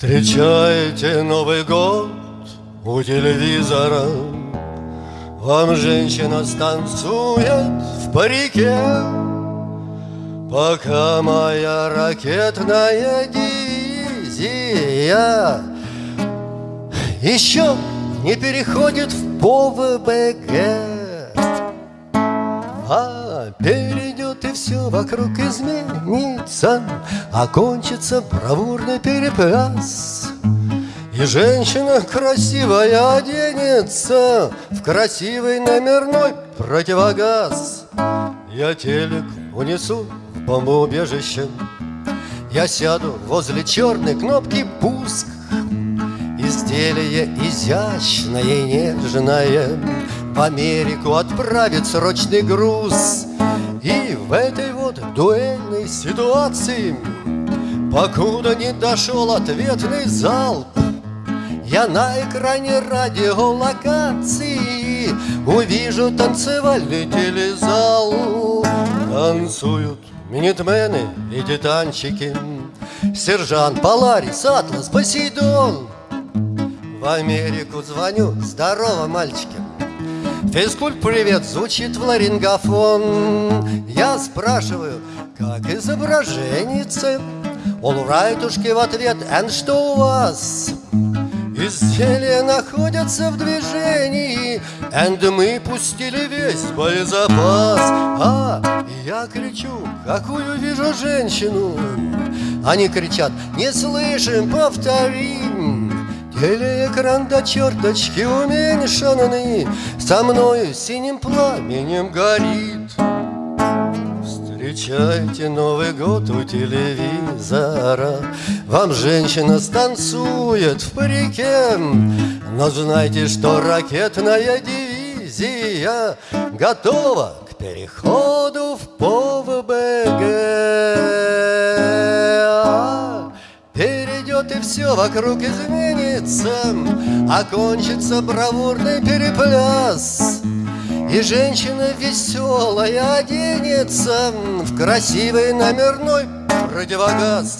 Встречаете Новый год у телевизора. Вам женщина станцует в парике. Пока моя ракетная дивизия Еще не переходит в ПОВБГ а перейдет и все вокруг изменится, Окончится бравурный перепляс. И женщина красивая оденется В красивый номерной противогаз. Я телек унесу в бомбоубежище, Я сяду возле черной кнопки «Пуск», Изделие изящное и нежное В Америку отправит срочный груз. И в этой вот дуэльной ситуации Покуда не дошел ответный залп Я на экране радиолокации Увижу танцевальный телезал. Танцуют минитмены и титанчики Сержант, Поларис, Атлас, Посейдон. В Америку звоню, здорово, мальчики Физкульт привет, звучит в ларингофон Я спрашиваю, как изображенница Олрайтушки в ответ, and что у вас? Изделия находятся в движении And мы пустили весь боезапас А, я кричу, какую вижу женщину? Они кричат, не слышим, повторим Телеэкран до черточки уменьшенный. Со мною синим пламенем горит. Встречайте Новый год у телевизора. Вам женщина станцует в парике. Но знайте, что ракетная дивизия Готова к переходу в ПОВБГ. Пройдет и все вокруг изменится, Окончится бравурный перепляс. И женщина веселая оденется В красивый номерной противогаз.